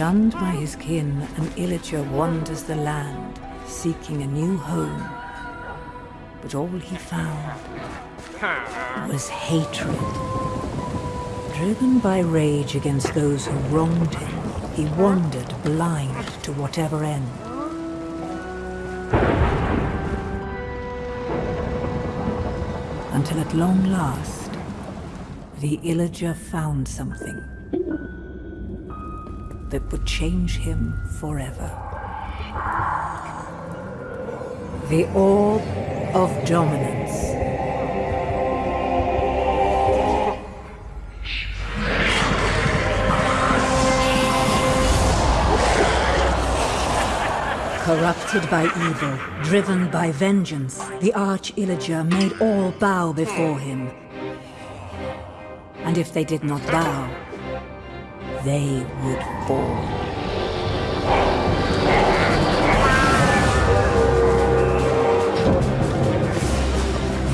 Shunned by his kin, an Illager wanders the land, seeking a new home. But all he found was hatred. Driven by rage against those who wronged him, he wandered blind to whatever end. Until at long last, the Illager found something that would change him forever. The Orb of Dominance. Corrupted by evil, driven by vengeance, the Arch-Illager made all bow before him. And if they did not bow, they would fall.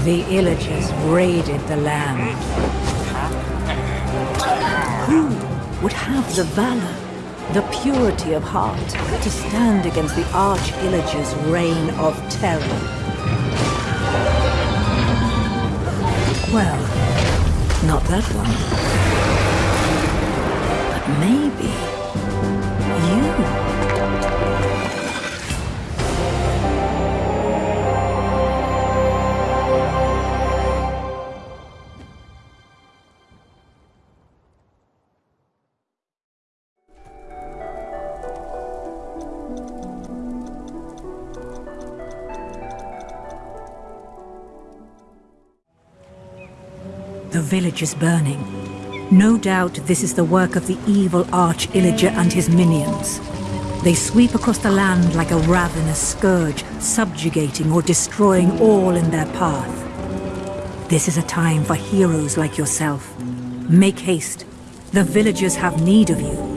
The Illagers raided the land. Who would have the valor, the purity of heart, to stand against the Arch-Illager's reign of terror? Well, not that one. Maybe you. The village is burning. No doubt this is the work of the evil Arch-Illager and his minions. They sweep across the land like a ravenous scourge, subjugating or destroying all in their path. This is a time for heroes like yourself. Make haste. The villagers have need of you.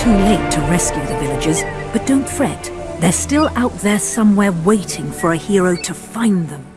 Too late to rescue the villagers, but don't fret. They're still out there somewhere waiting for a hero to find them.